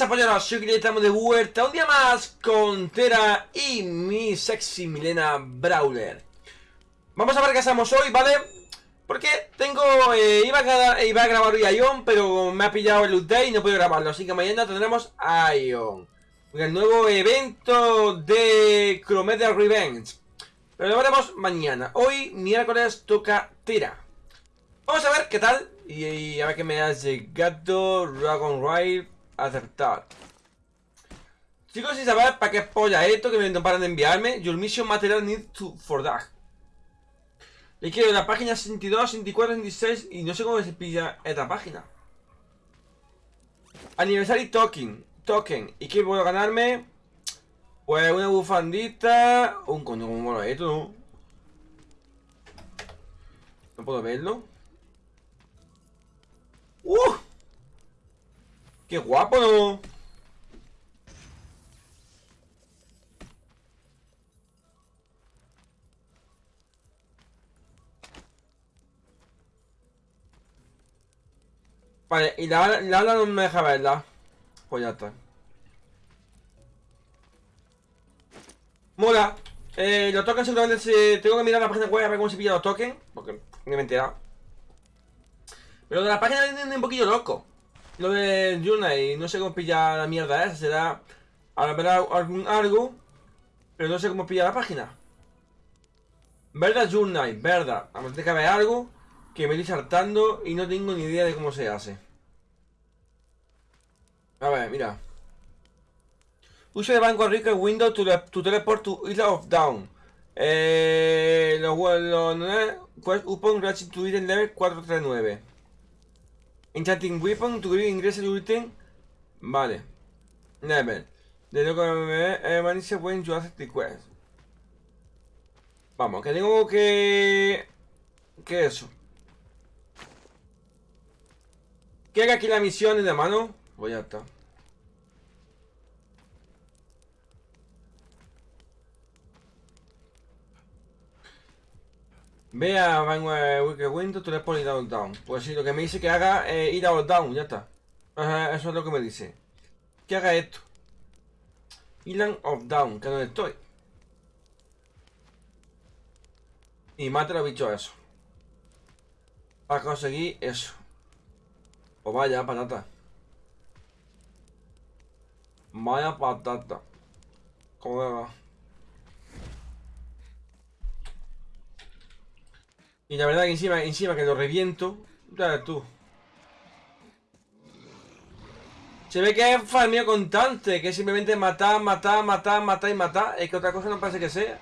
pasa, polleros? Soy que estamos de vuelta un día más con Tera y mi sexy Milena Brawler. Vamos a ver qué hacemos hoy, ¿vale? Porque tengo... Eh, iba, a, grabar hoy a Ion, pero me ha pillado el update y no puedo grabarlo. Así que mañana tendremos a Ion. El nuevo evento de Chromedia Revenge. Pero lo veremos mañana. Hoy, miércoles, toca Tera. Vamos a ver qué tal. Y, a ver qué me ha llegado. Dragon Ride acertar. Chicos, sin saber para qué polla esto que me paran de enviarme. Your mission material need to for that. Le quiero la página 62, 64, 66 y no sé cómo se pilla esta página. Aniversario token. Token. ¿Y qué puedo ganarme? Pues una bufandita. Un coño, como mola esto, ¿no? No puedo verlo. ¡Uh! ¡Qué guapo, no! Vale, y la, la no me deja verla. Pues ya está. Mola. Eh, los tokens seguramente se... Tengo que mirar la página web a ver cómo se pilla los tokens. Porque no me he enterado. Pero de la página viene un poquillo loco. Lo de y no sé cómo pilla la mierda esa. Será habrá algún algo. Pero no sé cómo pilla la página. ¿Verdad, Journey? ¿Verdad? A ver, que haber algo que me estoy saltando y no tengo ni idea de cómo se hace. A ver, mira. Usa de banco rico en Windows to, teleport to Isla of Down. Eh, los los pues upon item level 439. Enchanting Weapon, tu ingresa el ítem. Vale. Level. De lo que me manice when you haces quest. Vamos, que tengo que... ¿Qué es eso? ¿Qué haga aquí la misión de mano? Pues ya está. Ve a Wicked Window, tú le pones down down. Pues sí, lo que me dice que haga es ir a down, ya está. Eso es lo que me dice. Que haga esto. Island of Down, que donde estoy. Y mate a los bichos eso. Para conseguir eso. O vaya, patata. Vaya patata. ¿Cómo Y la verdad que encima, encima que lo reviento. Ya tú. Se ve que es farmeo constante, que simplemente matar, matar, matar, matar y matar. Es que otra cosa no parece que sea.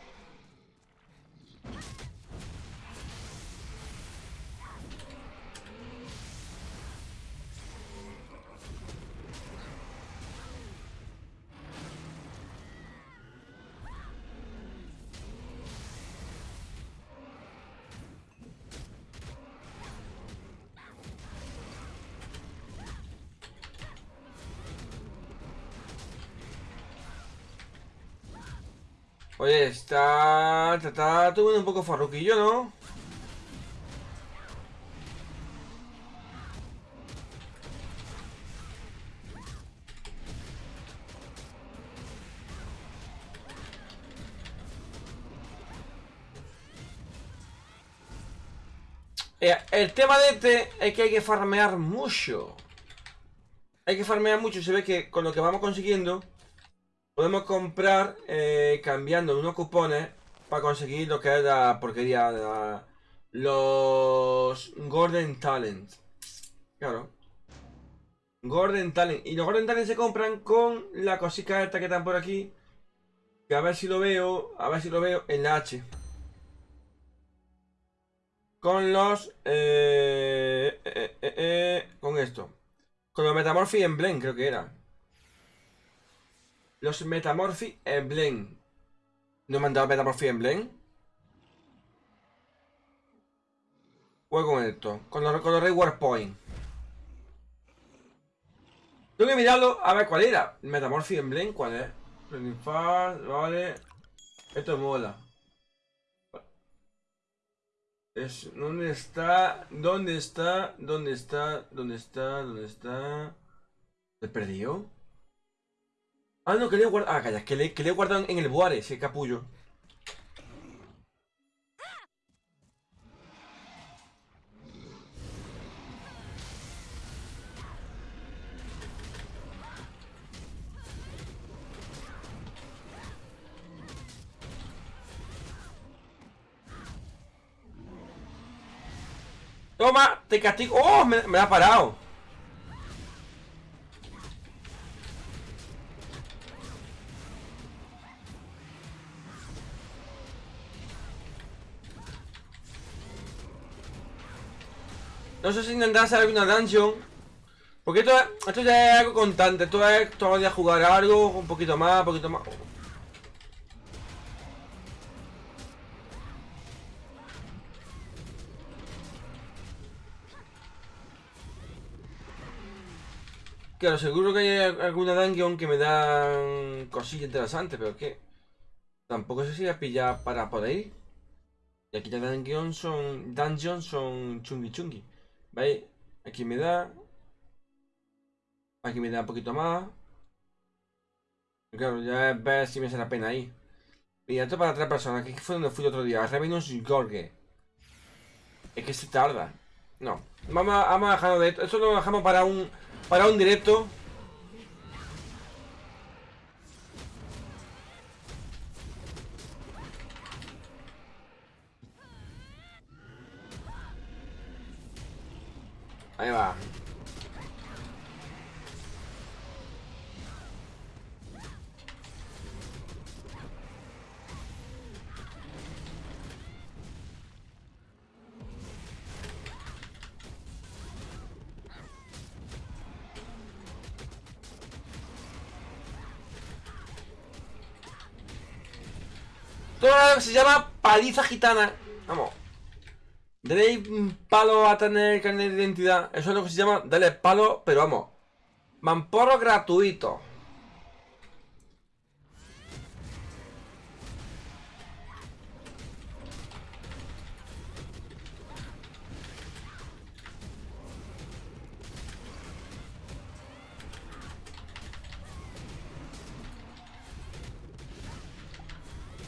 Está... Está un poco farruquillo, ¿no? El tema de este es que hay que farmear mucho. Hay que farmear mucho. Se ve que con lo que vamos consiguiendo Podemos comprar eh, cambiando unos cupones para conseguir lo que es la porquería los Golden Talent. Claro. Golden Talent. Y los Golden Talent se compran con la cosita esta que están por aquí. Que a ver si lo veo. A ver si lo veo en la H. Con los... Eh, eh, con esto. Con los Metamorphy Emblem creo que era. Los Metamorphy Emblem. ¿No me han dado Metamorphy Emblem? Juego con esto. Con los, con los Reward Point. Tengo que mirarlo a ver cuál era. Metamorphy Emblem, ¿cuál es? vale. Esto mola. Es, ¿Dónde está? ¿Dónde está? ¿Dónde está? ¿Dónde está? ¿Dónde está? ¿Se perdió? Ah, no, que le he guardado. Ah, calla, que le, que le he guardado en el buare, ese capullo. Toma, te castigo. ¡Oh! Me, me ha parado. No sé si intentar hacer alguna dungeon. Porque esto, esto ya es algo constante. Esto es todos los días jugar algo, un poquito más, un poquito más. Claro, seguro que hay alguna dungeon que me dan cosillas interesantes, pero que tampoco sé si voy a pillar para poder ir. Y aquí ya dungeon son. Dungeons son chungi chungi. ¿Veis? Aquí me da. Aquí me da un poquito más. Claro, ya ver si me hace la pena ahí. Y esto para tres personas. Aquí fue donde fui el otro día. Revenus Gorge. Es que se tarda. No. Vamos a, vamos a dejarlo de esto. Esto lo dejamos para un para un directo. Ahí va. Todo se llama paliza gitana. Vamos. Dale palo a tener carnet de identidad. Eso es lo que se llama dale palo, pero vamos. Mamporro gratuito.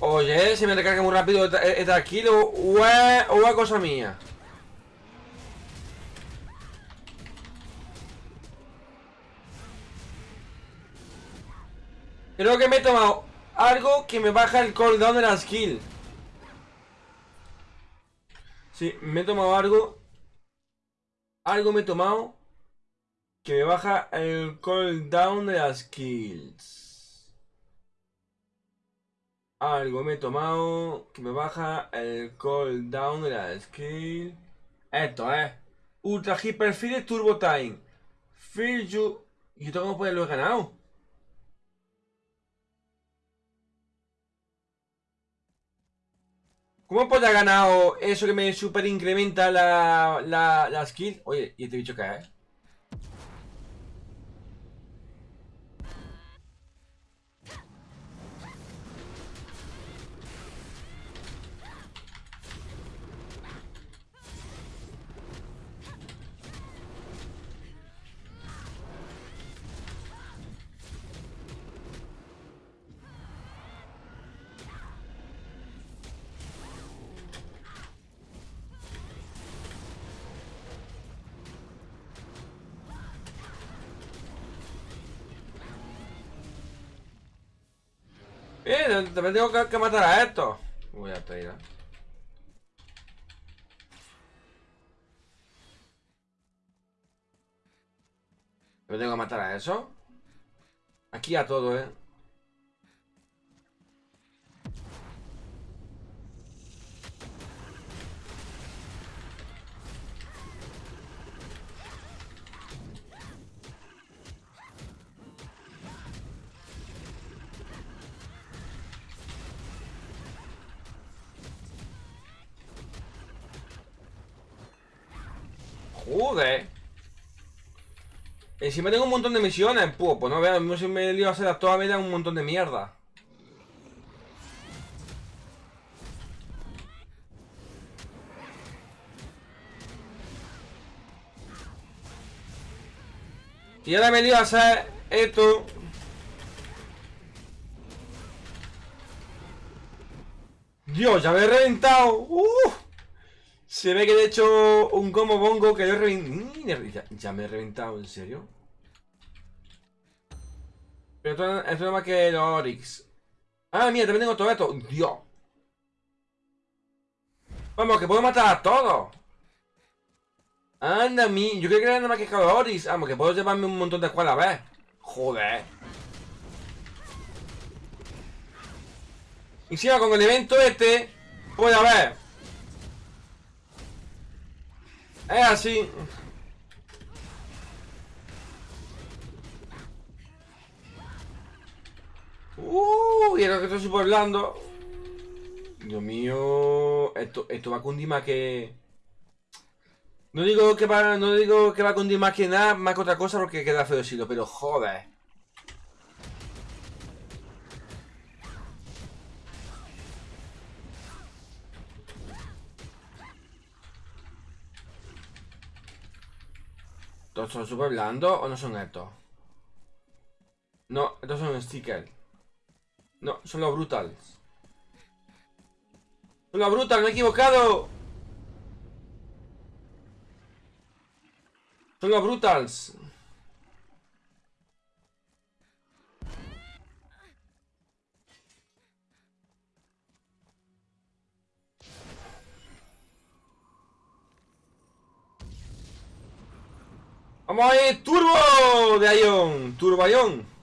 Oye, se me recarga muy rápido está aquí o es, cosa mía. Creo que me he tomado algo que me baja el cooldown de la skill. Sí, me he tomado algo. Algo me he tomado que me baja el cooldown de las skills. Algo me he tomado que me baja el cooldown de la skill. Esto, ¿eh? Ultra Hyper Turbo Time. Feel you. ¿Y esto cómo puede lo he ganado? ¿Cómo puede haber ganado eso que me super incrementa la, la, la skill? Oye, ¿y este bicho qué es? Eh, también tengo que, matar a esto. Voy a traer. ¿Me tengo que matar a eso? Aquí a todo, eh. Encima tengo un montón de misiones, puro, pues no vean, si me lío a hacer a toda media un montón de mierda. Y ahora me lío a hacer esto. Dios, ya me he reventado. Se ve que he hecho un combo bongo que yo he reventado. Ya me he reventado, ¿en serio? Pero esto, es más que los Oryx. Ah, mira, también tengo todo esto. Dios. Vamos, que puedo matar a todos. Anda, mi. Yo creo que era nada más que Oryx. Vamos, que puedo llevarme un montón de escuelas a ver. Joder. Y va con el evento este, puede haber. Es así. Uh, y ahora que estoy poblando. Dios mío. Esto, esto va a cundir más que. No digo que va, no digo que va a cundir más que nada, más que otra cosa porque queda feo decirlo, pero joder. ¿Estos son super blandos o no son estos? No, estos son stickers. No, son los brutals. Son los brutals, me he equivocado. Son los brutals. ¡Vamos ahí! ¡Turbo! De Ion. Turbo Ion.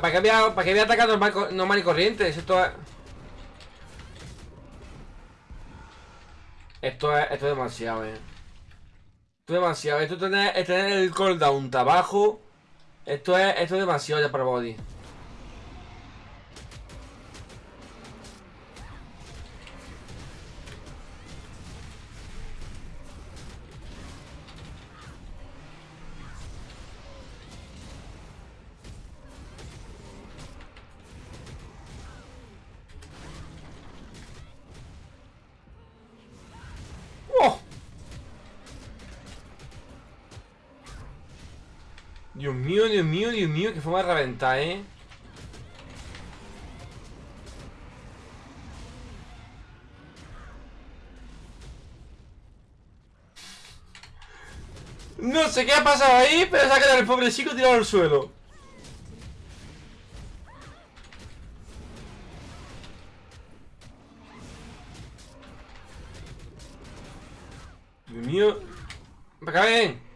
¿Para qué había, para qué había atacado normal, normal y corriente? Esto es... Esto es, esto es demasiado, eh. Esto es demasiado. Esto es tener, tener el cooldown abajo. Esto es, esto es demasiado ya para body. Dios mío, Dios mío, Dios mío, que forma de reventar, ¿eh? No sé qué ha pasado ahí, pero se ha quedado el pobre chico tirado al suelo. Dios mío. Para acá.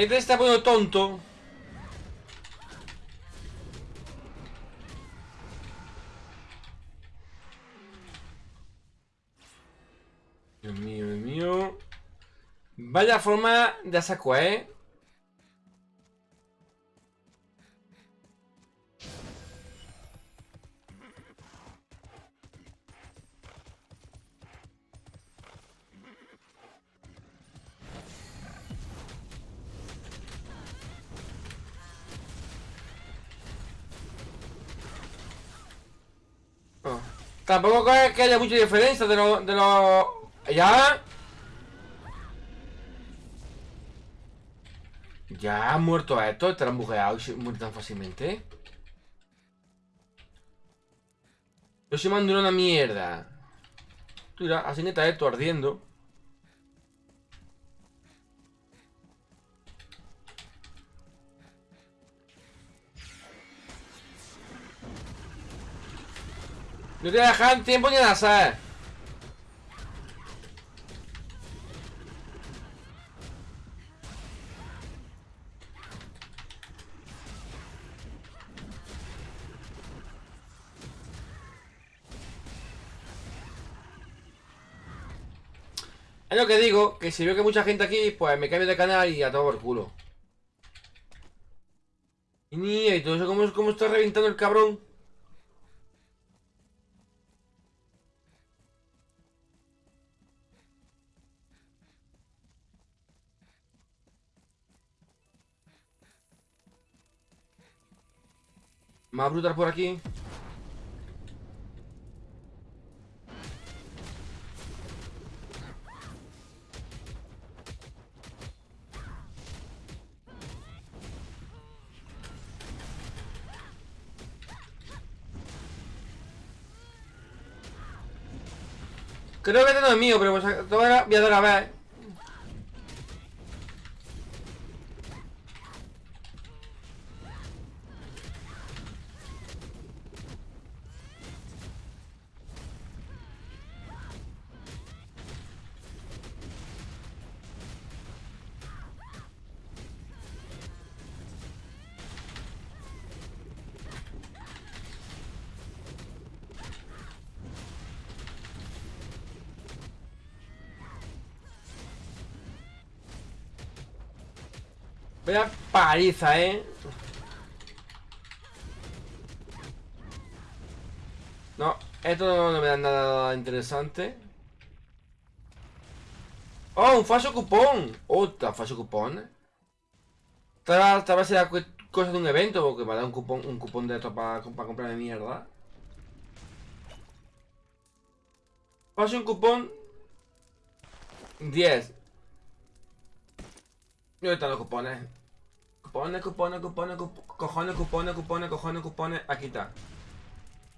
Este está poniendo tonto. Dios mío, Dios mío. Vaya forma de saco, ¿eh? Tampoco es que haya mucha diferencia de los... De lo... ¿Ya? ¿Ya han muerto a estos? ¿Estarán bugueados y mueren tan fácilmente? Yo se mando una mierda. Mira, así está esto ardiendo. No te dejan tiempo ni a azar. Es lo que digo, que si veo que hay mucha gente aquí, pues me cambio de canal y a todo por culo. Y, y todo eso, como, como está reventando el cabrón. Más brutal por aquí. Creo que este no mío, pero pues voy a dar a ver. Paliza, ¿eh? No, esto no me da nada interesante. ¡Oh, un falso cupón! ¡Otra falso cupón! Tal, vez sea cosa de un evento, porque me da un cupón, un cupón de esto para, para comprarme mierda. Falso un cupón 10. ¿Y dónde están los cupones? Cupones, cupones, cupones, cojones, cupones, cupones, cojones, cupones. Aquí está.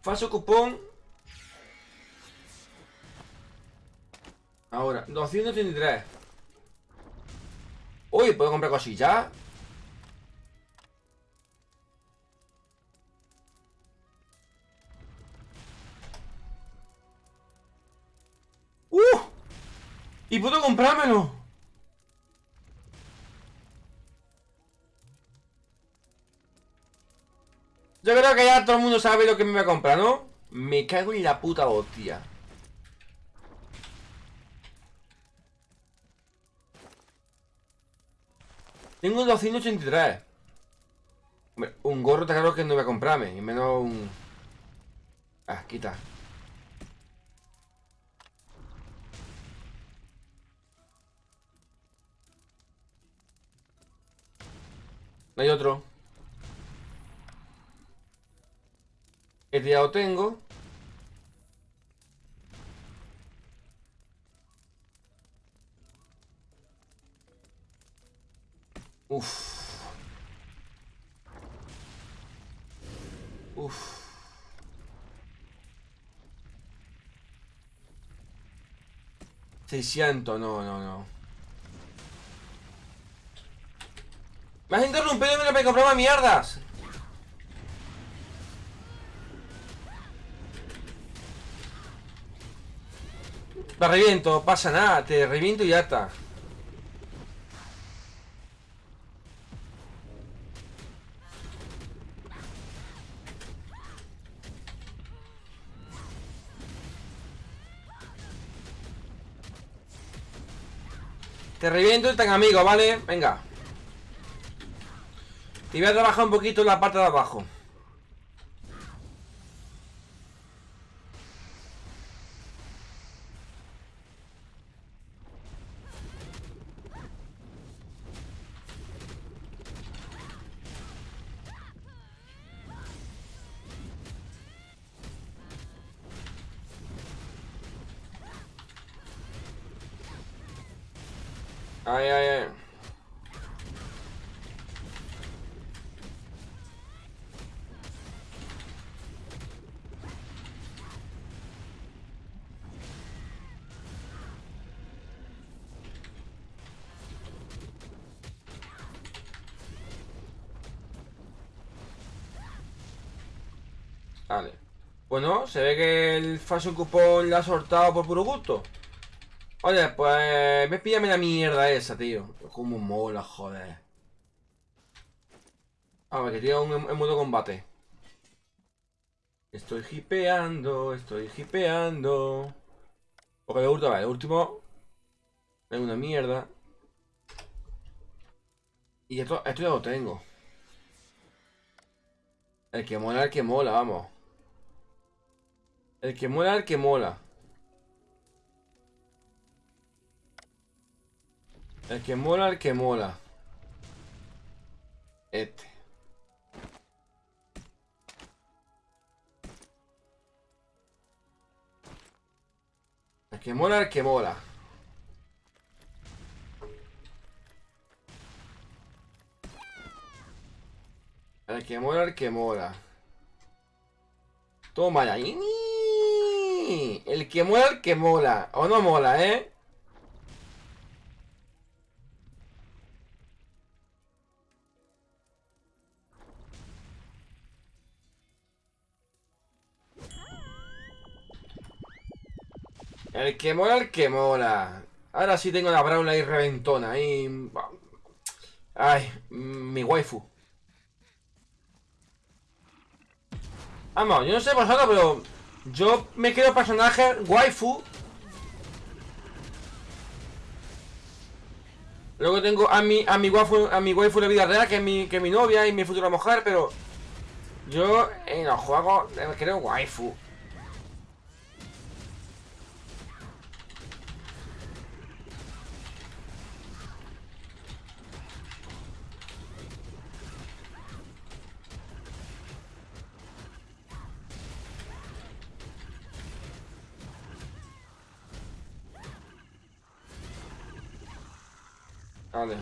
Falso cupón. Ahora, 233. Uy, ¿puedo comprar cosillas? ¡Uh! ¿Y puedo comprármelo? Yo creo que ya todo el mundo sabe lo que me va a comprar, ¿no? Me cago en la puta hostia. Tengo 283. Un gorro te claro que no voy a comprarme. Y menos un... Ah, quita. No hay otro. El ya lo tengo. Uf. Uf. Seiscientos, no, no, no. Me has interrumpido y me compraba mierdas. Te reviento, pasa nada, te reviento y ya está. Te reviento y tan amigo, ¿vale? Venga. Y voy a trabajar un poquito en la parte de abajo. Ay, ay, ay. Vale. Bueno, se ve que el falso cupón le ha soltado por puro gusto. Oye, pues... Me píllame la mierda esa, tío. Como mola, joder. A ver, que tiene un en modo combate. Estoy hipeando, estoy hipeando. Porque de último, el último... Es una mierda. Y esto, esto ya lo tengo. El que mola, el que mola, vamos. El que mola, el que mola. El que mola, el que mola. Este. El que mola, el que mola. El que mola, el que mola. Toma ya. El que mola, el que mola. O no mola, ¿eh? El que mola, el que mola. Ahora sí tengo la Brawl ahí reventona. Ahí... Ay, mi waifu. Vamos, yo no sé vosotros, pero yo me quiero personaje waifu. Luego tengo a mi, a mi waifu, a mi waifu de vida real, que es mi, que mi novia y mi futura mujer, pero yo en los juegos me creo waifu. Vale.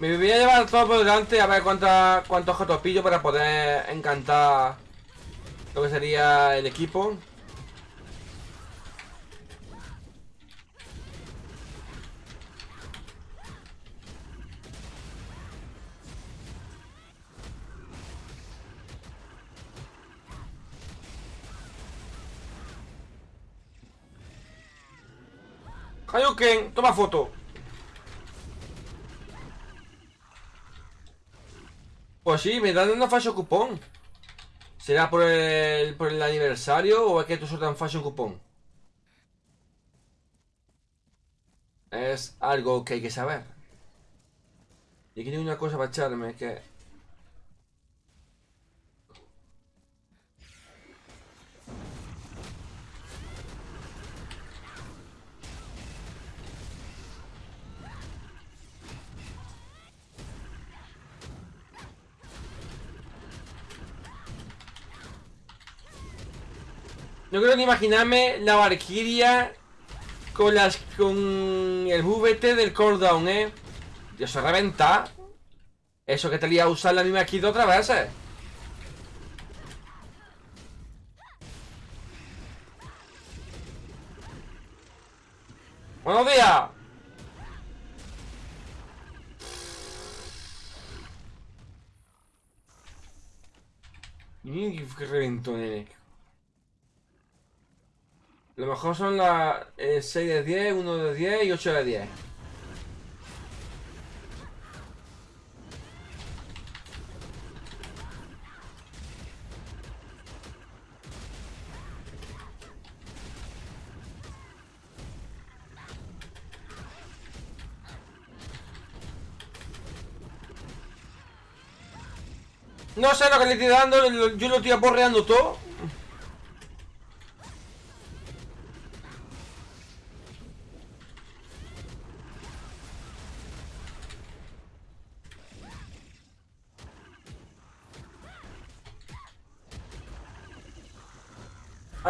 Me voy a llevar todo por delante a ver cuánta, cuántos objetos pillo para poder encantar lo que sería el equipo. Hayuken, toma foto. Pues sí, me dan una fashion cupón. ¿Será por el, por el aniversario o es que tú un fashion cupón? Es algo que hay que saber. Y aquí tengo una cosa para echarme que No quiero ni imaginarme la Valkyria con las con el VT del cooldown, ¿eh? Dios, se reventa. Eso que te lía a usar la misma kit otra vez, ¿eh? ¡Buenos días! Mira qué reventó, nene. Lo mejor son las 6 eh, de 10, 1 de 10 y 8 de 10. No sé lo que le estoy dando, yo lo estoy aporreando todo.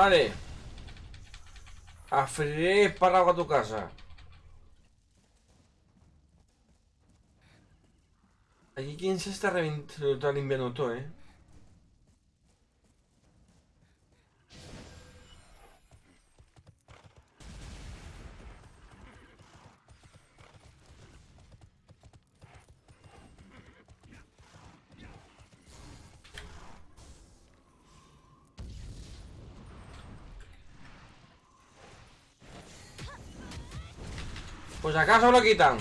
Vale. Afriré espárrago a tu casa. Aquí quién se está, está limpiando todo, eh. Pues acaso lo quitan.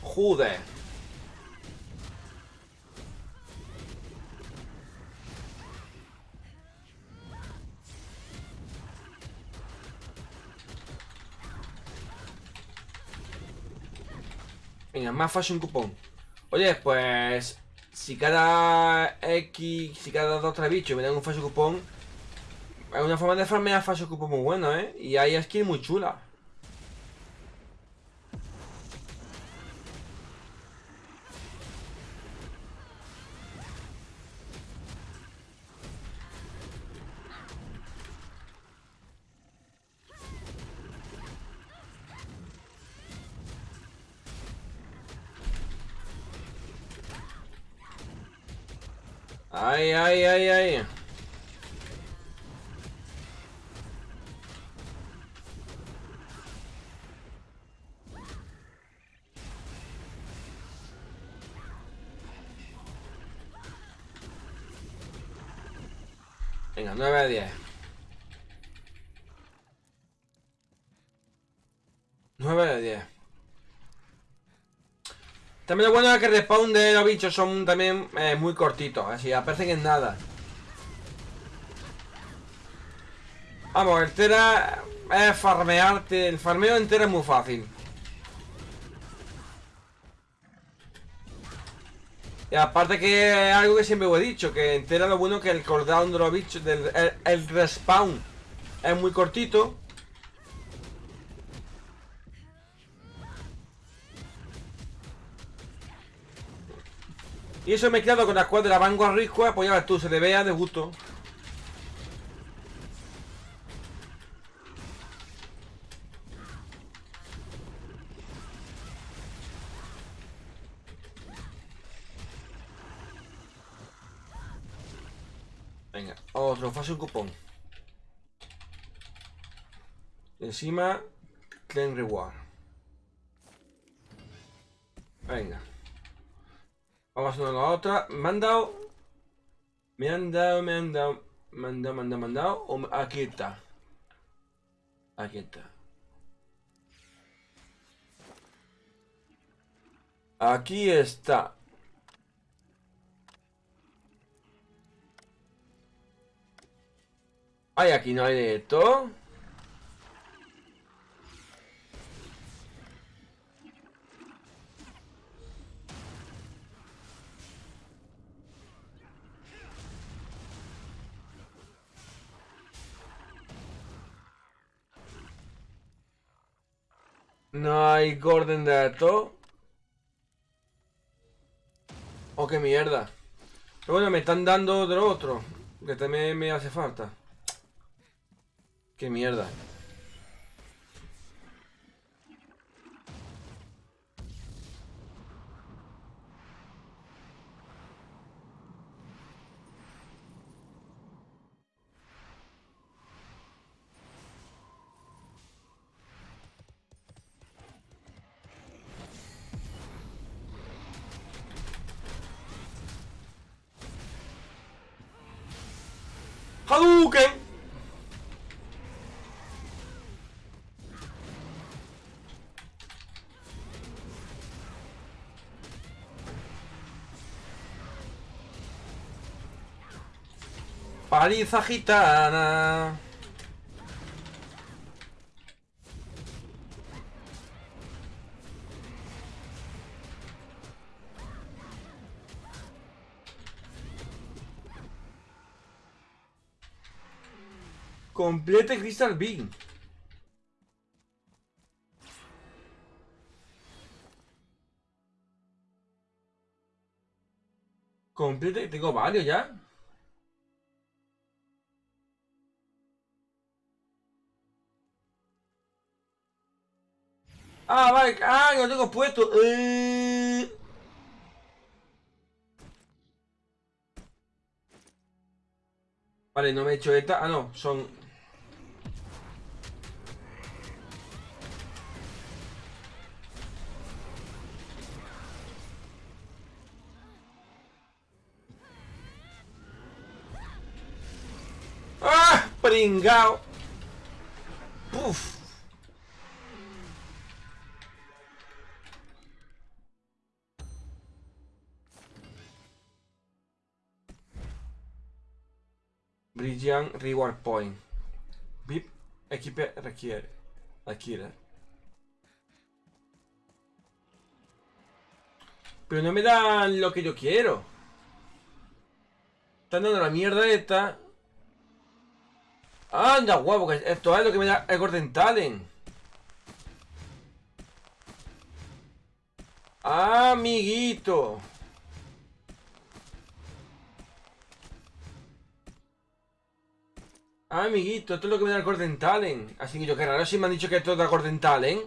Joder. Venga, más fashion cupón. Oye, pues... Si cada X... Si cada 2 3 bichos me dan un fashion cupón... Es una forma de farmear fashion cupón muy bueno, ¿eh? Y hay skins muy chulas. Ay, ay, ay, ay. Venga, 9 a 10. 9 a 10. También lo bueno es que el respawn de los bichos son también eh, muy cortitos, así aparecen en nada. Vamos, el Tera es farmearte, el farmeo entero es muy fácil. Y aparte que es algo que siempre he dicho, que entera lo bueno que el cooldown de los bichos, del, el respawn es muy cortito. Y eso mezclado con la cual de la Vanguard Risco, pues ya ves tú, se le vea de gusto. Venga, otro, fase cupón. Encima, Claim Reward. Venga. Vamos a la otra. Me han dado. Me han dado, me han dado. Me han dado, me han dado, me han dado. Aquí está. Aquí está. Aquí está. Ay, aquí no hay de esto. No hay Gordon de esto. Oh, qué mierda. Pero bueno, me están dando de otro. Que también me hace falta. Qué mierda. ¡Hadouken! Paliza gitana. Complete Crystal Beam. Complete, tengo varios ya. Ah, vale, ah, lo tengo puesto. Eh... Vale, no me he hecho esta. Ah, no, son pringao. Uf. Brilliant Reward Point. VIP equipe requiere. Adquiere. Pero no me dan lo que yo quiero. Están dando la mierda esta. Anda, guapo, que esto es lo que me da el Talent. Amiguito. Amiguito, esto es lo que me da el Talent. Así que yo, qué raro si me han dicho que esto da Golden Talent.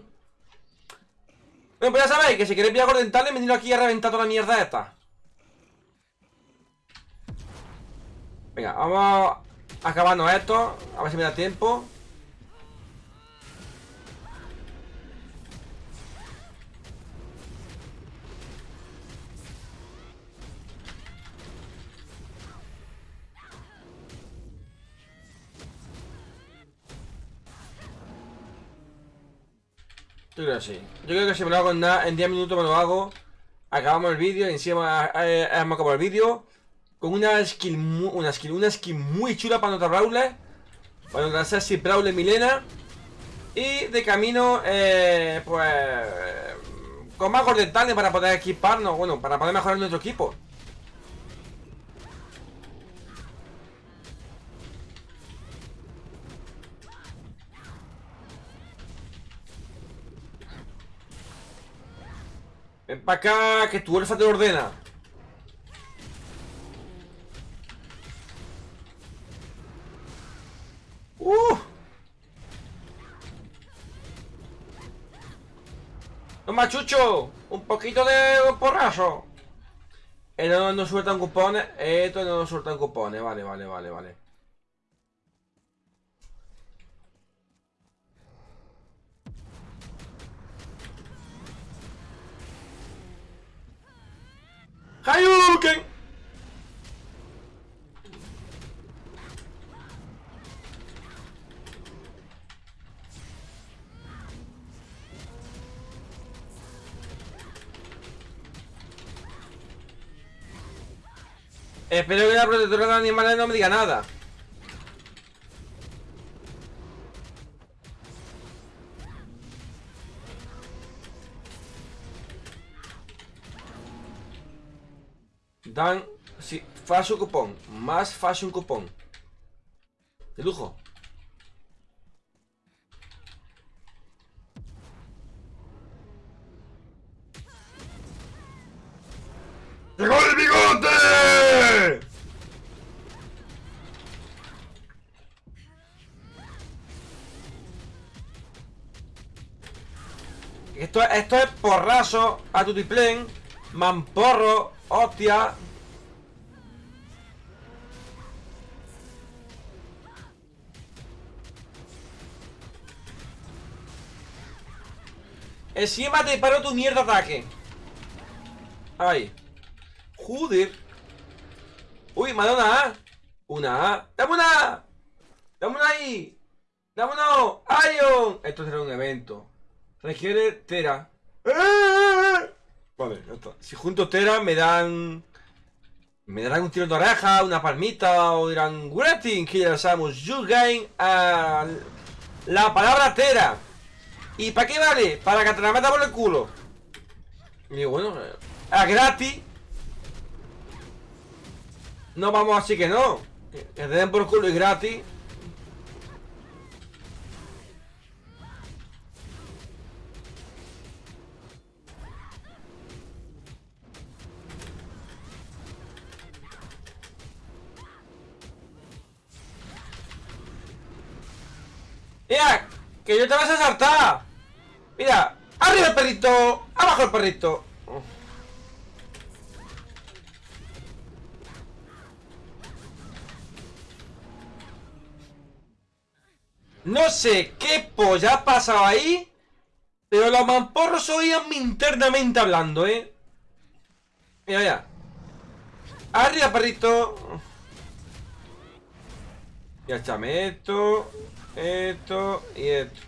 Bueno, pues ya sabéis que si queréis pillar Golden Talent, venid aquí a reventar toda la mierda esta. Venga, vamos acabando esto. A ver si me da tiempo. Yo creo que sí. Yo creo que si me lo hago en, en 10 minutos me lo hago. Acabamos el vídeo y encima eh, hemos acabado el vídeo. Con una skill, una skill, una skin muy chula para nuestra Brawler. Para nuestra Sassy Brawler Milena. Y de camino, eh, pues... Con más gordetales para poder equiparnos, bueno, para poder mejorar nuestro equipo. Ven para acá, que tu elfa te ordena. ¡Toma, Chucho! ¡Un poquito de porrazo! Esto no nos sueltan cupones. Esto no nos sueltan cupones. Vale, vale, vale, vale. ¡Hayuken! Espero que la protectora de animales no me diga nada. Dan... Sí, un cupón. Más un cupón. De lujo. Porrazo a tutiplén, mamporro, hostia. Encima te paró tu mierda ataque. Ahí. Joder. Uy, me ha dado una A. Una A. ¡Dame una! ¡Dame una! ¡Dame. Esto será un evento. Requiere. Vale, ya está. Si junto Tera me dan... Me darán un tiro de oreja, una palmita o dirán Greeting, que ya sabemos, you gain a la palabra Tera. ¿Y para qué vale? Para que te la meta por el culo. Y bueno, a gratis no vamos así que no. Que te den por culo y gratis. Mira, que yo te vas a saltar. Mira, arriba el perrito, abajo el perrito. No sé qué polla ha pasado ahí, pero los mamporros oían internamente hablando, ¿eh? Mira, mira. Arriba, perrito. Y échame esto, esto y esto.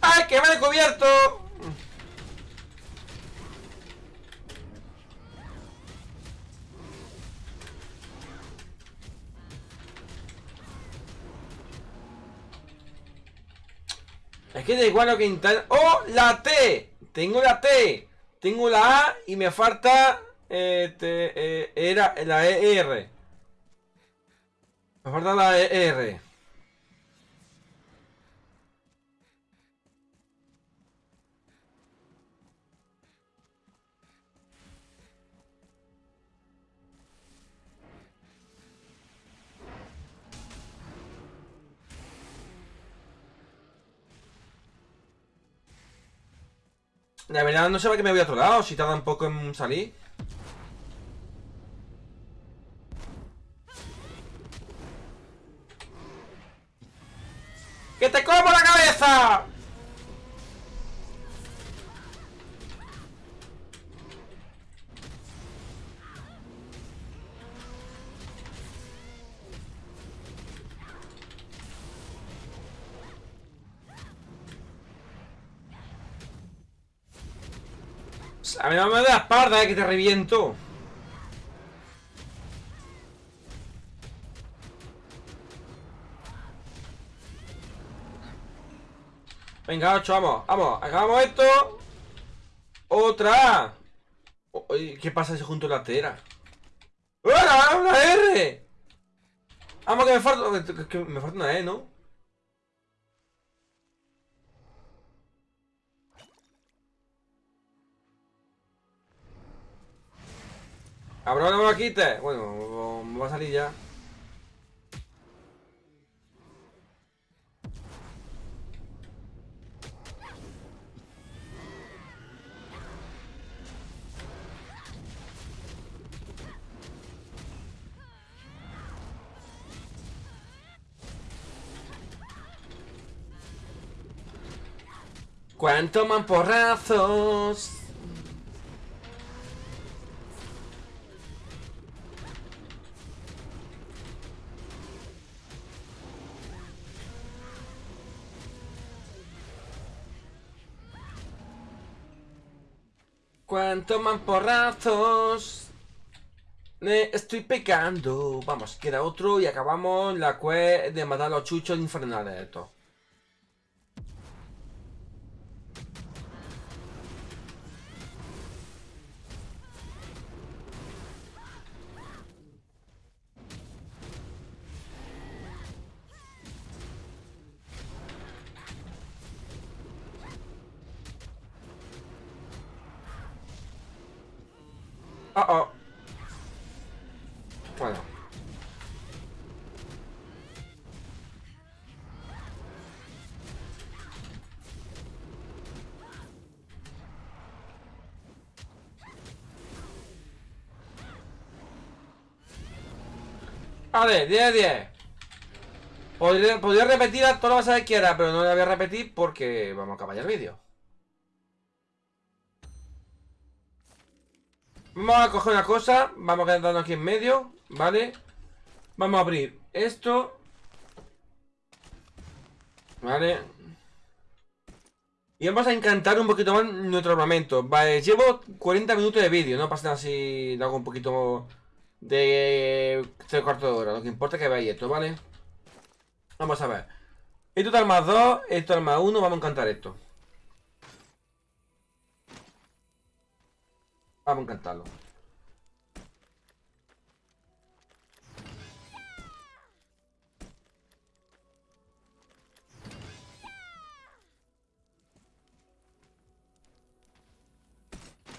¡Ay, que me he descubierto! Es que da igual lo que intentar. ¡Oh! ¡La T! Tengo la T. Tengo la A y me falta. Este. Eh, era la ER. Me falta la ER. La verdad no sé para qué me voy a otro lado, si tarda un poco en salir. ¡Que te como la cabeza! A mí no me da la espalda, eh, que te reviento. Venga, ocho, vamos, vamos, acabamos esto. Otra. ¿Qué pasa si junto la tera? ¡Hola! ¡Una R! Vamos, que me falta. Que me falta una E, ¿no? ¡Abro no me lo quite! Bueno, va a salir ya. ¿Cuánto mamporrazos? ¿Cuánto mamporrazos? Me estoy pecando. Vamos, queda otro y acabamos la quest de matar a los chuchos infernales. Vale, 10 10. Podría, podría repetir a todas las que quiera, pero no la voy a repetir porque vamos a acabar ya el vídeo. Vamos a coger una cosa Vamos a quedarnos aquí en medio ¿Vale? Vamos a abrir esto ¿Vale? Y vamos a encantar un poquito más nuestro armamento Vale, llevo 40 minutos de vídeo No pasa nada si hago un poquito de 3 cuartos de hora Lo que importa es que veáis esto, ¿vale? Vamos a ver Esto es más 2, esto es más 1 Vamos a encantar esto Vamos a encantarlo.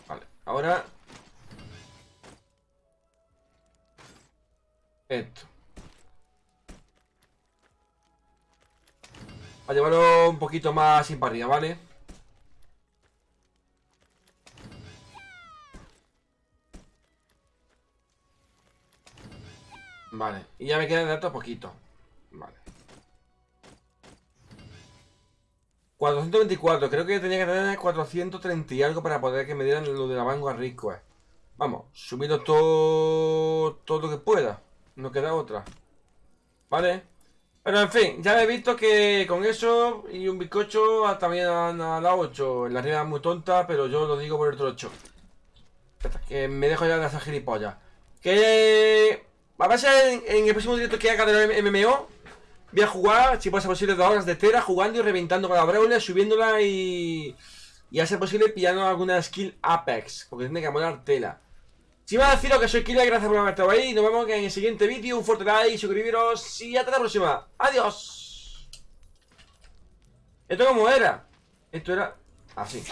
Vale, ahora... Esto. A llevarlo un poquito más sin parrilla, ¿vale? Vale, y ya me queda quedan datos poquito. Vale. 424, creo que tenía que tener 430 y algo para poder que me dieran lo de la Vanguard Rico. Eh. Vamos, subiendo todo todo lo que pueda. No queda otra. ¿Vale? Pero en fin, ya he visto que con eso y un bizcocho hasta mañana a las 8. La realidad es muy tonta, pero yo lo digo por el trocho. Que me dejo ya de esa gilipollas. Que... A ver en el próximo directo que haga del MMO Voy a jugar, si puede ser posible, dos horas de tera jugando y reventando con la Brawler, subiéndola y... Y a ser posible pillando alguna skill Apex, porque tiene que molar tela. Si va a deciros que soy Killer, gracias por haber estado ahí. Nos vemos en el siguiente vídeo. Un fuerte like, suscribiros y hasta la próxima. Adiós. ¿Esto cómo era? Esto era así.